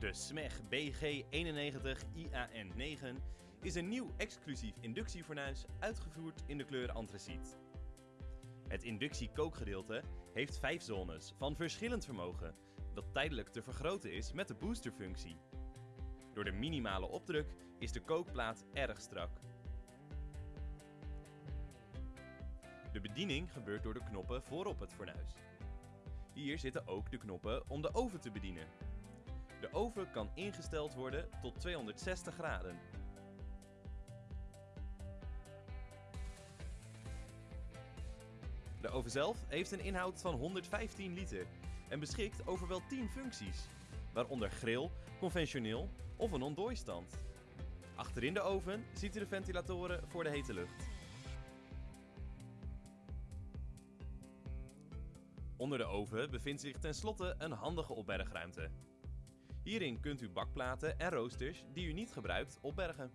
De SMEG BG91IAN9 is een nieuw exclusief inductiefornuis uitgevoerd in de kleur antraciet. Het inductiekookgedeelte heeft vijf zones van verschillend vermogen, dat tijdelijk te vergroten is met de boosterfunctie. Door de minimale opdruk is de kookplaat erg strak. De bediening gebeurt door de knoppen voorop het fornuis. Hier zitten ook de knoppen om de oven te bedienen. De oven kan ingesteld worden tot 260 graden. De oven zelf heeft een inhoud van 115 liter en beschikt over wel 10 functies, waaronder grill, conventioneel of een ontdooistand. Achterin de oven ziet u de ventilatoren voor de hete lucht. Onder de oven bevindt zich tenslotte een handige opbergruimte. Hierin kunt u bakplaten en roosters die u niet gebruikt opbergen.